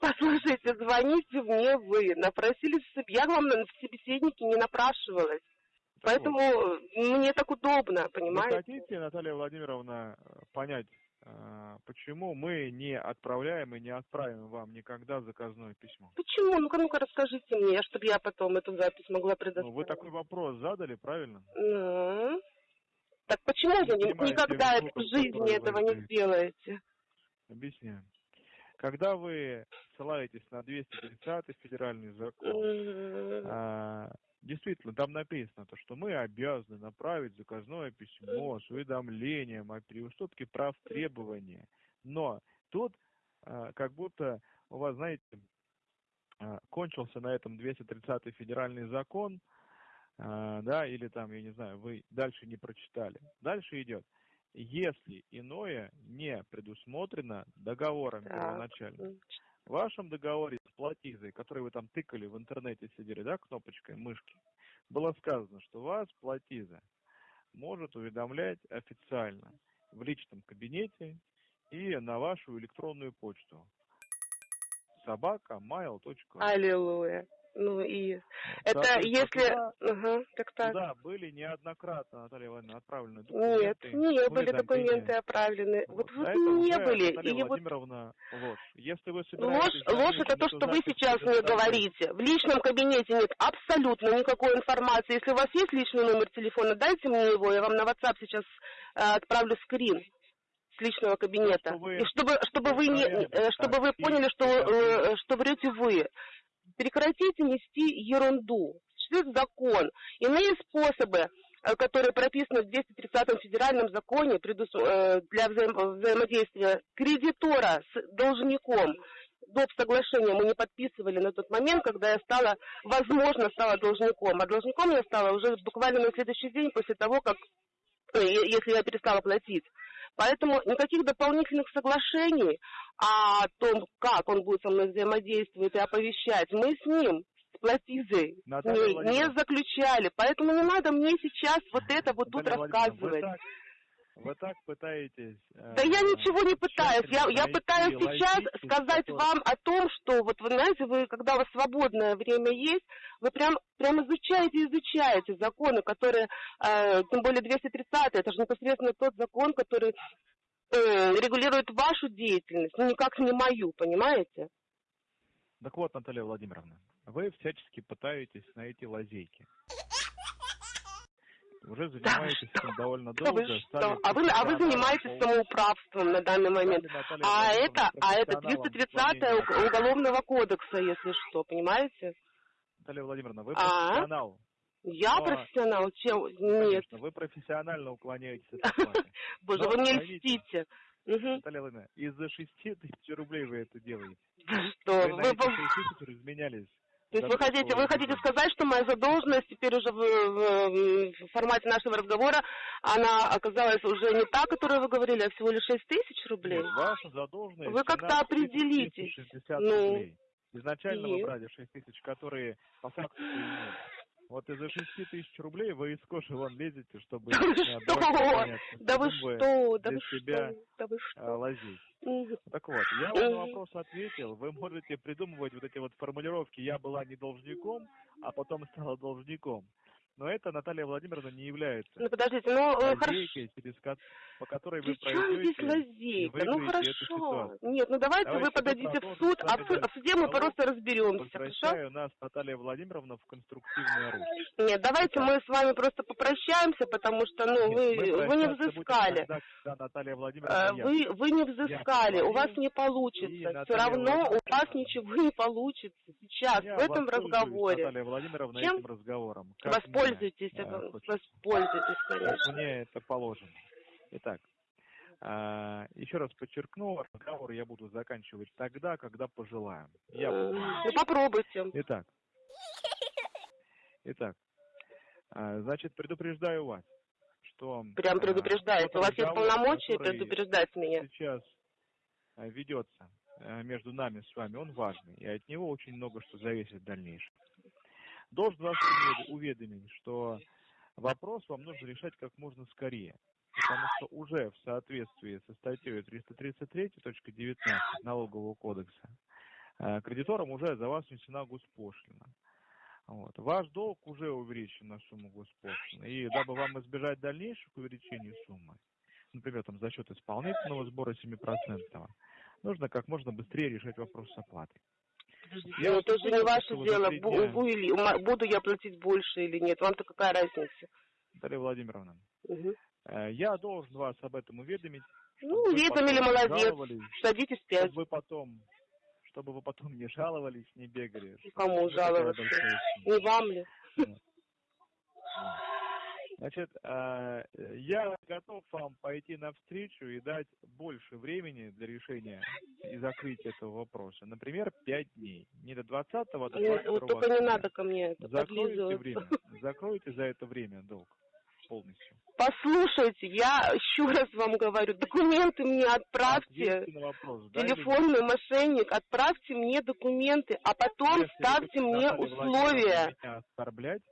Послушайте, звоните мне вы. Напросились. Я вам в собеседнике не напрашивалась. Поэтому вот, э, мне так удобно, Вы понимаете? хотите, Наталья Владимировна, э, понять, почему мы не отправляем и не отправим вам никогда заказное письмо? Почему? Ну-ка, ну-ка, расскажите мне, чтобы я потом эту запись могла Ну, предоставить. вы такой вопрос задали, правильно? Ну, Так почему вы никогда в жизни этого не сделаете? Объясняю. Когда вы ссылаетесь на 230 федеральный закон, а, действительно, там написано, то, что мы обязаны направить заказное письмо с уведомлением о переуступке прав требования. Но тут а, как будто у вас, знаете, а, кончился на этом 230 федеральный закон, а, да, или там, я не знаю, вы дальше не прочитали. Дальше идет. Если иное не предусмотрено договором Так. первоначально, в вашем договоре платизой, который вы там тыкали в интернете, сидели, да, кнопочкой мышки, было сказано, что вас платиза может уведомлять официально в личном кабинете и на вашу электронную почту собака mail.ru. Аллилуйя. Ну и это Соответственно, если... туда- Ага, так так. Туда были неоднократно, Наталья Ивановна, отправлены Нет, документы. не были документы отправлены. Вот, Вот. вот не были. Наталья вот Владимировна, ложь. Если вы ложь, собираетесь... ложь это то, что вы сейчас мне говорите. В личном кабинете нет абсолютно никакой информации. Если у вас есть личный номер телефона, дайте мне его, я вам на WhatsApp сейчас э, отправлю скрин с личного кабинета. что вы И чтобы, чтобы вы не, э, чтобы вы поняли, что, э, что врете вы. Прекратите нести ерунду. Существует закон. Иные способы, э, которые прописаны в 230-м федеральном законе э, для взаим- взаимодействия кредитора с должником, доп. соглашения мы не подписывали на тот момент, когда я стала, возможно, стала должником. А должником я стала уже буквально на следующий день после того, как, э, если я перестала платить. Поэтому никаких дополнительных соглашений о том, как он будет со мной взаимодействовать и оповещать, мы с ним, ней не Владимировна. заключали. Поэтому не надо мне сейчас вот это вот тут Наталья рассказывать. Вы так, пытаетесь... э, Да я ничего не пытаюсь. Я, я пытаюсь сейчас сказать вам о том, что вот вы знаете, вы, когда у вас свободное время есть, вы прям, прям изучаете, изучаете законы, которые, э, тем более 230 это же непосредственно тот закон, который э, регулирует вашу деятельность, ну никак не мою, понимаете? Так вот, Наталья Владимировна, вы всячески пытаетесь найти лазейки. Уже занимаетесь этим довольно Да вы долго. что? А вы, а вы занимаетесь самоуправством на данный момент. Наталья А это, а это профессионалом 230 исполнения уголовного кодекса, если что, понимаете? Наталья Владимировна, вы А? профессионал. Я Но- профессионал, чем? Нет. Конечно, вы профессионально уклоняетесь от оплаты. Боже, вы мне поймите. льстите. Мгм. Наталья Владимировна, из-за 6 тысяч рублей вы это делаете. Что, Вы вы, на эти вы- 6 тысяч разменялись. То есть вы хотите, вы хотите сказать, что моя задолженность теперь уже в, в- в формате нашего разговора, она оказалась уже не та, которую вы говорили, а всего лишь 6 тысяч рублей? Нет, ваша задолженность Вы как-то 17 определитесь. 360 Ну, рублей. Изначально и? вы брали 6 тысяч, которые по факту. Вот из-за 6 тысяч рублей вы из кожи вон лезете, чтобы... Да вы что? Да вы что, да вы что, да вы что. лазить. Так вот, я вам на вопрос ответил. Вы можете придумывать вот эти вот формулировки «я была не должником, а потом стала должником». Но это, Наталья Владимировна, не является Ну подождите, ну э, хорошо. лазейкой, через ко- по которой вы здесь лазейка? Ну хорошо. Нет, ну давайте, Давайте вы подадите в суд, а вами в, а в суде мы просто разберемся, хорошо? Нас, Наталья Владимировна, в конструктивное русло. Нет, давайте Итак. мы с вами просто попрощаемся, потому что, ну, Нет, вы, вы не взыскали. тогда, когда Наталья Владимировна я. Вы, вы не взыскали, у вас не получится. Все равно у вас ничего не получится сейчас, Я в этом разговоре. Наталья Владимировна, Чем? этим разговором. как Воспользуйтесь, э, э, хочется. воспользуйтесь, конечно. мне это положено. Итак, а, еще раз подчеркну, разговор я буду заканчивать тогда, когда пожелаю. Я буду. Ну попробуйте. Итак. Итак. а, Значит, предупреждаю вас, что... Прям а, предупреждаете. У вас есть полномочия предупреждать меня. сейчас а, ведется а, между нами с вами, он важный, и от него очень много что зависит в дальнейшем. Должен вас увед- уведомить, что вопрос вам нужно решать как можно скорее, потому что уже в соответствии со статьей 333.19 Налогового кодекса э, кредиторам уже за вас внесена госпошлина. Вот. Ваш долг уже увеличен на сумму госпошлины. И дабы вам избежать дальнейших увеличений суммы, например, там, за счет исполнительного сбора 7%, нужно как можно быстрее решать вопрос с оплатой. Я Ну, вас это же не ваше дело, бу- или- буду я платить больше или нет. Вам-то какая разница? Наталья Владимировна, э, я должен вас об этом уведомить. Ну, уведомили, молодец. Садитесь пять. Чтобы вы потом, чтобы вы потом не жаловались, не бегали. что Кому жаловаться? Не вам ли? Значит, а, я готов вам пойти навстречу и дать больше времени для решения и закрытия этого вопроса. Например, 5 дней. Не до 20-го, а до Нет, 22 вот только не надо ко мне это Закройте время. Закройте за это время долг полностью. Послушайте, я еще раз вам говорю, документы мне отправьте. Вопрос. да или? Телефонный мошенник, отправьте мне документы, а потом Если ставьте мне условия. меня оскорблять,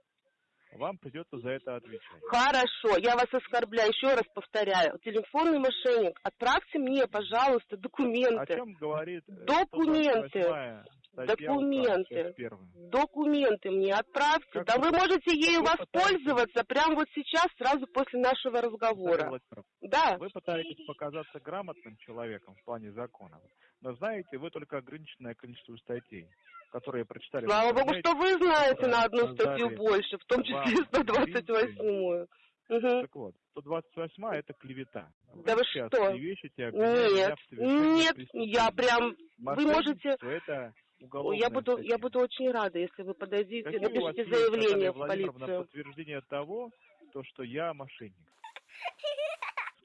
вам придется за это отвечать. Хорошо, я вас оскорбляю, еще раз повторяю. Телефонный мошенник, отправьте мне, пожалуйста, О документы. чем говорит э, Документы. 128-я статья Документы. Документы мне отправьте. Как да вы- вы можете ею вы пытаетесь- воспользоваться прямо вот сейчас, сразу после нашего разговора. Да. Вы пытаетесь показаться грамотным человеком в плане законов, но знаете, вы только ограниченное количество статей, которые прочитали. Слава богу, что вы знаете на одну статью больше, в том числе 128-ю. Мгм. Так вот, 128 это клевета. Да вы что? меня Нет, нет, я прям... Вы можете... Это Ой, уголовная Я буду, статья. я буду очень рада, если вы подойдите, Какие напишите заявление в полицию. подтверждение того, то, что я мошенник?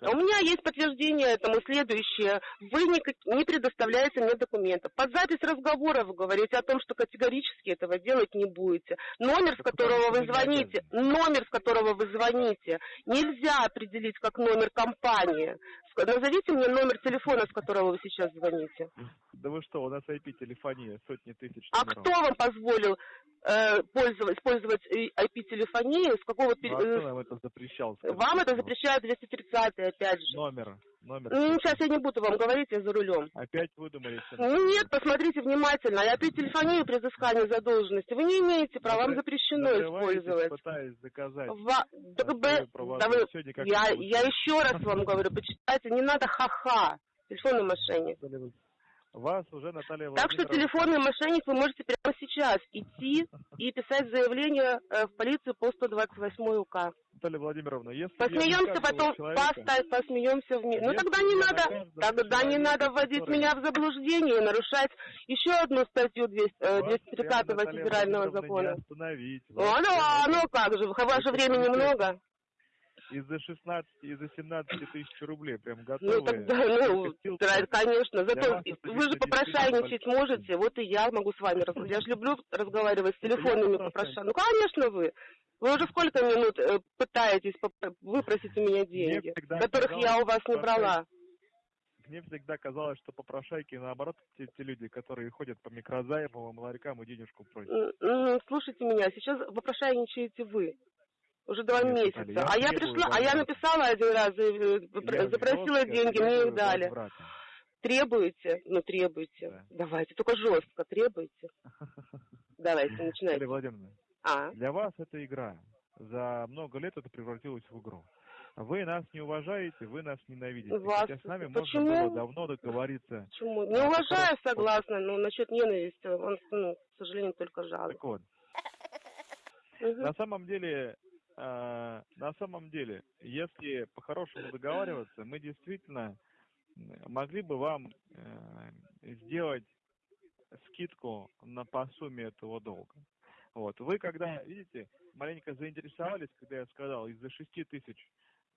А У меня есть подтверждение этому следующее. Вы никак- не предоставляете мне документов. Под запись разговора вы говорите о том, что категорически этого делать не будете. Номер, с которого вы не звоните, номер, с которого вы звоните, нельзя определить как номер компании. Назовите мне номер телефона, с которого вы сейчас звоните. Да вы что, у нас IP-телефония сотни тысяч А номеров. кто вам позволил э, пользовать, использовать IP-телефонию? С какого... Ну, а кто нам это запрещал? скажите, Вам это запрещает 230 опять же. Номер, номер. Ну, сейчас я не буду вам говорить, я за рулем. Опять выдумали. Ну, нет, посмотрите внимательно. Я при телефонии при взыскании задолженности. Вы не имеете права, вам запрещено использовать. пытаясь доказать. Ва- да да вы- никак я, я еще раз вам говорю, почитайте, не надо ха-ха. Телефонный мошенник. Вас уже Наталья Так что телефонный мошенник вы можете прямо сейчас идти и писать заявление э, в полицию по 128 УК. Наталья Владимировна, если Посмеемся потом, человека- поставь, посмеемся вместе. Ну тогда не надо, тогда не надо вводить который- меня в заблуждение и нарушать еще одну статью 200, э, Вас 230 прямо, Наталья федерального закона. Ну, прямо а ну как же, ваше времени много. Из-за 16, из-за 17 тысяч рублей прям Ну готовы. тогда, ну, Копилка. да, конечно. Зато вы же попрошайничать можете, вот и я могу с вами разговаривать. Я же люблю разговаривать с телефонными попрошайник. попрошайками. Ну, конечно, вы. Вы уже сколько минут э, пытаетесь выпросить у меня деньги, которых я у вас не брала. Мне всегда казалось, что попрошайки, наоборот, те, те люди, которые ходят по микрозаймовым ларькам и денежку просят. Слушайте меня, сейчас попрошайничаете вы. Уже два Нет, месяца. Наталья, а я пришла, а я написала один раз, э, Я запросила жестко деньги, мне их дали. возврата. Требуете? Ну, требуйте. Да. Давайте, только жестко требуйте. Давайте, Наталья начинайте. Владимировна, А, для вас это игра. За много лет это превратилось в игру. Вы нас не уважаете, вы нас ненавидите. Вас- Хотя с нами почему? можно было давно договориться. почему? Не А, уважаю, согласна, но насчет ненависти, он, ну, к сожалению, только жалует. Так вот, на самом деле, на самом деле, если по-хорошему договариваться, мы действительно могли бы вам э, сделать скидку на по сумме этого долга. Вот. Вы когда, видите, маленько заинтересовались, когда я сказал, из-за шести тысяч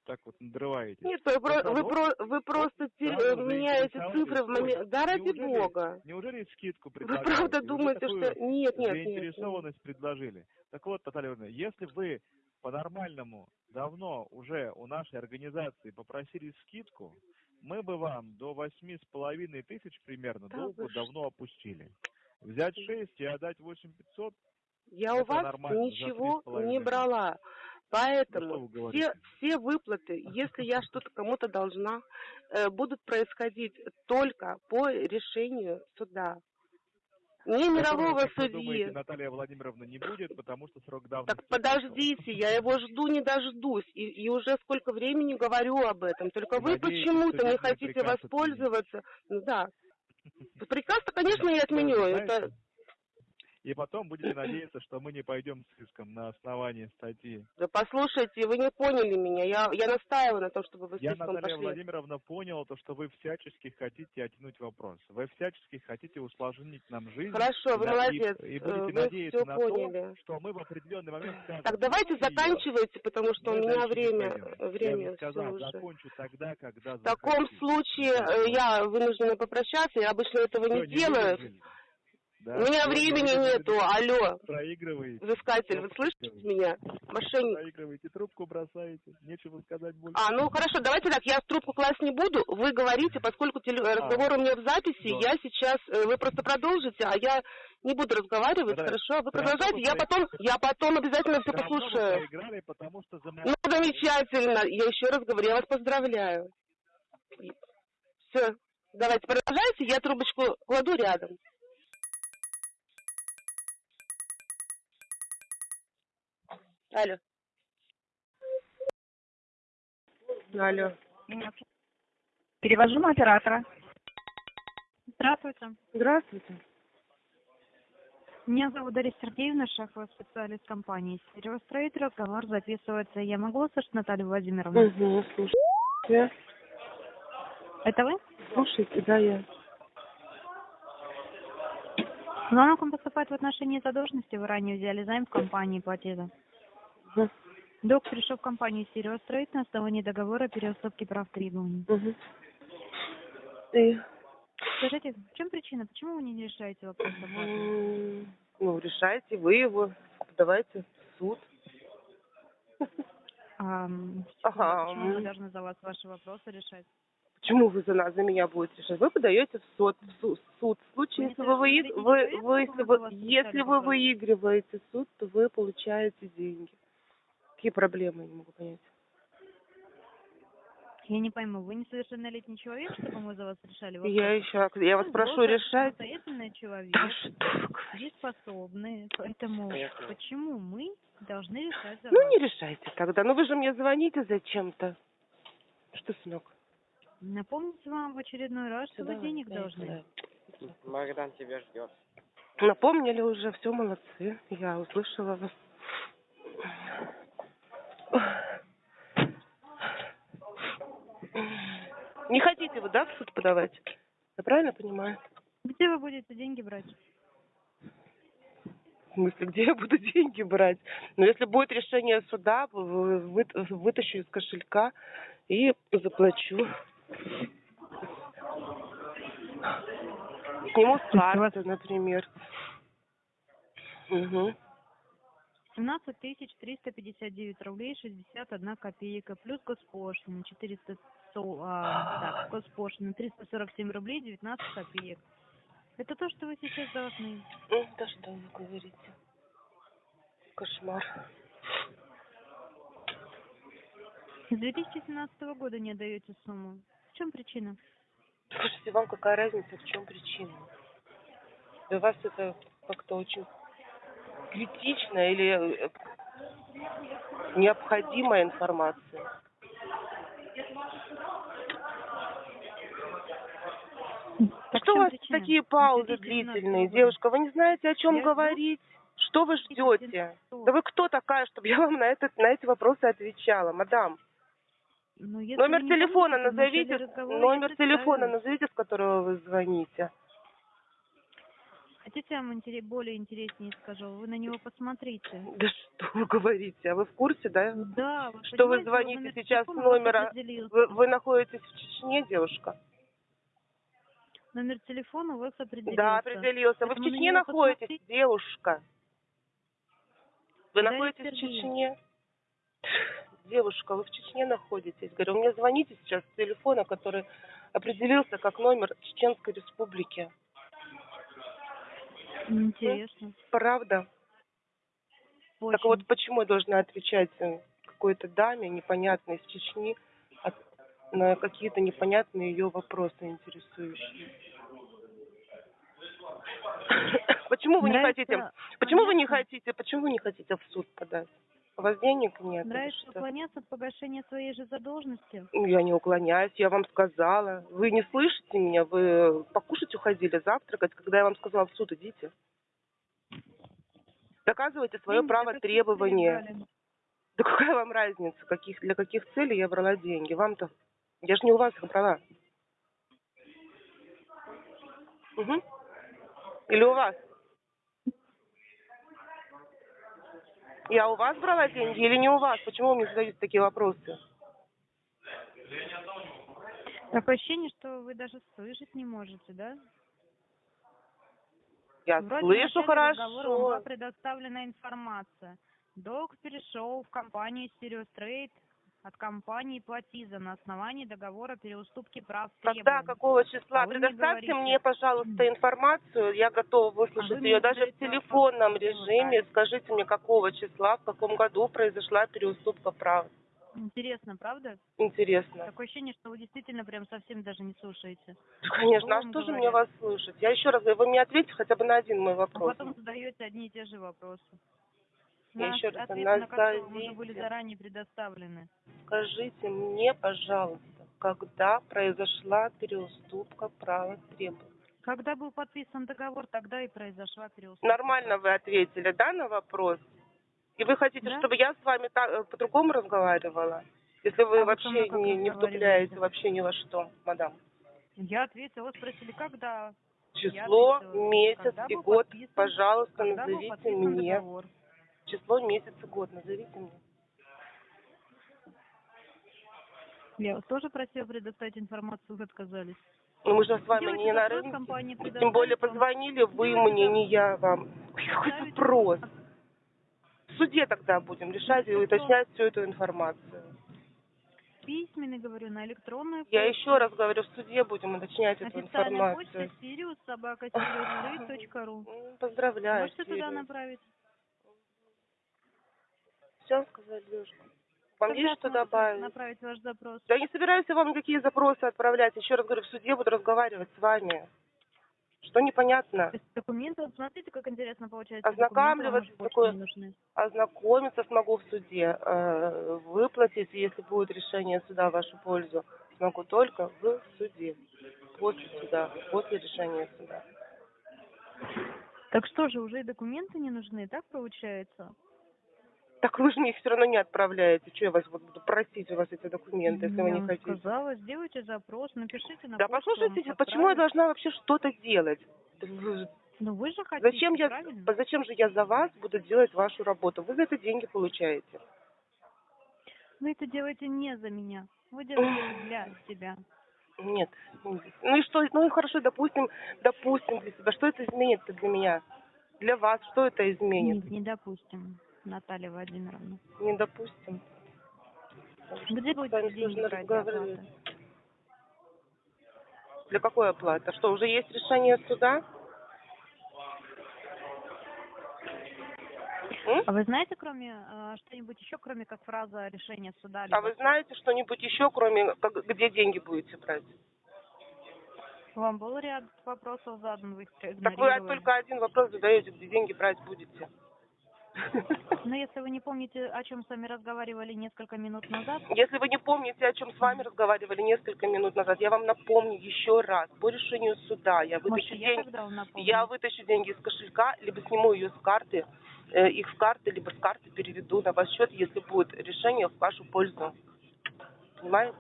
так вот надрываетесь. Нет, вы, про- вы, про- вы просто те- сразу э, меняете цифры в момент. Да ради неужели- бога. Неужели скидку Вы предлагаете? правда Вы думаете, что... Нет, нет, нет. нет. заинтересованность предложили. Так вот, Наталья Ивановна, если вы по-нормальному давно уже у нашей организации попросили скидку, мы бы вам до восьми с половиной тысяч примерно Да что? давно опустили. Взять шесть и отдать восемь пятьсот, Я у вас ничего 3,5 не брала. Ну, Поэтому говорите? все, все выплаты, если я что-то кому-то должна, э, будут происходить только по решению суда. Не мирового Которого, судьи. думаете, Наталья Владимировна не будет, потому что срок давности. Так подождите, я его жду, не дождусь. И, и уже сколько времени говорю об этом. Только вы почему-то не хотите воспользоваться. Да. Приказ-то, конечно, я отменю. Это и потом будете надеяться, что мы не пойдем с иском на основании статьи. Да послушайте, вы не поняли меня. Я, я настаиваю на том, чтобы вы с Я, иском Наталья пошли. Владимировна, понял то, что вы всячески хотите оттянуть вопрос. Вы всячески хотите усложнить нам жизнь. Хорошо, вы и- молодец. И, будете вы надеяться на поняли. то, что мы в определенный момент скажем. Так, давайте заканчивайте, потому что Мы у меня не время, время Я все сказал, уже. закончу тогда, когда В таком захочу. случае э, я вынуждена попрощаться, я обычно этого Всё, не делаю. выдержали. Да, У меня времени не нету, алло, Проигрываете. взыскатель, вы слышите меня? Мошенник. Проигрываете, трубку бросаете. Нечего сказать больше. А, ну хорошо, давайте так, я трубку класть не буду, вы говорите, поскольку теле- А. разговор у меня в записи, Да. я сейчас, э, вы просто продолжите, а я не буду разговаривать, Да. хорошо? Вы продолжайте, я потом, я потом обязательно все послушаю. проиграли, потому что за Ну, замечательно, я еще раз говорю, я вас поздравляю. Все, давайте продолжайте, я трубочку кладу рядом. Алло. Алло. Перевожу на оператора. Здравствуйте. Здравствуйте. Меня зовут Дарья Сергеевна, шаховый специалист компании «Стереостроить». Разговор записывается. Я могу услышать Наталью Владимировну? Угу, слушайте. Это вы? Слушайте, да, я. Звонок вам поступает в отношении задолженности. Вы ранее взяли займ в компании «Платежа». Мгм. Долг пришел в компанию «Стереостроить» на основании договора переуступки прав требований. Угу. И, Скажите, в чем причина? Почему вы не решаете вопрос ну, решайте вы его, подавайте в суд. А, Ага, почему мы должны за вас ваши вопросы решать? Почему вы за нас, за меня будете решать? Вы подаете в суд, в су- суд. В случае, Вы если вы, вы, человек, вы, если вы, если вы выигрываете суд, то вы получаете деньги. Какие проблемы, не могу понять. Я не пойму, вы несовершеннолетний человек, чтобы мы за вас решали вопросы? Я еще, я вас Вы прошу решать. самостоятельный человек, Да что дееспособный, поэтому почему мы должны решать за Ну, вас? не решайте тогда. Ну, вы же мне звоните зачем-то. Что, сынок? Напомнить вам в очередной раз, что вы денег должны. Богдан тебя ждет. Напомнили уже, все, молодцы. Я услышала вас. Не хотите вы, да, в суд подавать? Я правильно понимаю? Где вы будете деньги брать? В смысле, где я буду деньги брать? Но если будет решение суда, вы- вы- вытащу из кошелька и заплачу. Сниму с карты, например. Угу. 17 тысяч 359 рублей 61 копейка, плюс госпошлина 400, со- а, так, госпошлина 347 рублей 19 копеек. Это то, что вы сейчас должны. Ну, Да что вы говорите? Кошмар. С 2017 года не отдаете сумму. В чем причина? Слушайте, вам какая разница, в чем причина? Для вас это как-то очень критично или э, необходимая информация? Так что у вас причина? такие паузы 2017 длительные, девушка? Вы не знаете, о чем Я жду. говорить? Что вы ждете? 2017 Да вы кто такая, чтобы я вам на, этот, на эти вопросы отвечала, мадам? Ну, Номер телефона начале назовите, номер телефона назовите, с которого вы звоните. Хотите, я вам интере- более интереснее скажу? Вы на него посмотрите. Да что вы говорите? А вы в курсе, да? Да, вы Что вы звоните сейчас с номера? Вы, вы находитесь в Чечне, девушка? Номер телефона у вас определился. Да, определился. Вы в Поэтому Чечне находитесь, посмотрите. девушка? Вы Дарья находитесь в. Чечне? Девушка, вы в Чечне находитесь. Говорю, мне звоните сейчас с телефона, который определился как номер Чеченской Республики. Интересно. Правда? Очень. Так вот, почему я должна отвечать э, какой-то даме непонятной из Чечни на какие-то непонятные ее вопросы интересующие? Почему вы не хотите? Почему вы не хотите? Почему вы не хотите в суд подать? У вас денег нет? Нравится что? уклоняться от погашения своей же задолженности? Ну, Я не уклоняюсь, я вам сказала. Вы не слышите меня? Вы покушать уходили, завтракать, когда я вам сказала в суд идите. Доказывайте свое Деньги право требования. Да какая вам разница, каких, для каких целей я брала деньги? Вам-то... Я же не у вас их брала. Угу. Или у вас? Я у вас брала деньги или не у вас? Почему вы мне задаете такие вопросы? Такое ощущение, что вы даже слышать не можете, да? Я Вроде слышу хорошо. была предоставлена информация. Долг перешел в компанию Стереострейт от компании Платиза на основании договора переуступки прав Когда, требований. какого числа? А вы мне Предоставьте говорите- мне, пожалуйста, информацию. Я готова А выслушать вы мне ее даже в задаете телефонном вопрос, режиме. Скажите мне, какого числа, в каком году произошла переуступка прав. Интересно, правда? Интересно. Такое ощущение, что вы действительно прям совсем даже не слушаете. Конечно, а что же мне вас слушать? Я еще раз говорю, вы мне ответьте хотя бы на один мой А вопрос. потом задаете одни и те же вопросы. Я еще раз назовите. были заранее предоставлены. Скажите мне, пожалуйста, когда произошла переуступка права требований? Когда был подписан договор, тогда и произошла переуступка. Нормально вы ответили, да, на вопрос? И вы хотите, Да. чтобы я с вами так, э, по-другому разговаривала? Если вы А вы вообще как не, не вступляете вообще ни во что, мадам. Я ответила, спросили, когда? Число, ответила, месяц когда и год, подписан- пожалуйста, назовите мне. договор? Число, месяц и год, назовите мне. Я вас тоже просила предоставить информацию, вы отказались. Ну, мы же с вами Делайте не на рынке. Тем более позвонили вы Делайте мне, не я вам. Какой вопрос? В суде тогда будем решать и уточнять всю эту информацию. Письменный, говорю, на электронную Я почту. еще раз говорю, в суде будем уточнять эту Официальная почта информацию. Сириус, собака, Поздравляю. Можете туда Сириус. направить? Все сказали, Лешка. Вам Когда есть что добавить? направить ваш запрос? Да не собираюсь я вам никакие запросы отправлять. Еще раз говорю, в суде буду разговаривать с вами. Что непонятно? То есть документы, смотрите, как интересно получается. Ознакомливаться такое- нужны. Ознакомиться смогу в суде. э, Выплатить, если будет решение суда в вашу пользу, смогу только в суде. После суда, после решения суда. Так что же, уже и документы не нужны, так получается? Так вы же мне их все равно не отправляете. Что я вас вот буду просить у вас эти документы, если вы Я не вам хотите? сказала, сделайте запрос, напишите на Да почту, послушайте, почему я должна вообще что-то делать? Вы- Ну вы же хотите, Зачем я, правильно? зачем же я за вас буду делать вашу работу? Вы за это деньги получаете. Вы это делаете не за меня. Вы делаете для себя. Нет. Ну и что? Ну и хорошо, допустим, допустим для себя. Что это изменит для меня? Для вас что это изменит? Нет, не допустим, Наталья Владимировна. Не допустим. Где будете деньги брать оплаты? Для какой оплаты? Что, уже есть решение суда? А вы знаете, кроме э, что-нибудь еще, кроме как фраза решения суда? А вы знаете что-нибудь еще, кроме как, где деньги будете брать? Вам был ряд вопросов задан, вы их Так вы только один вопрос задаете, где деньги брать будете. Но если вы не помните, о чем с вами разговаривали несколько минут назад, Если вы не помните, о чем с вами разговаривали несколько минут назад, я вам напомню еще раз. По решению суда я может, вытащу я деньги, напомню? я вытащу деньги из кошелька, либо сниму ее с карты, э, их с карты, либо с карты переведу на ваш счет, если будет решение в вашу пользу. Понимаете?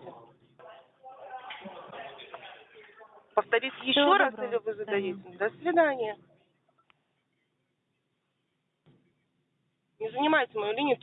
Повторить еще Всего раз доброго. или вы До зададите? До свидания. Не занимайте мою линию.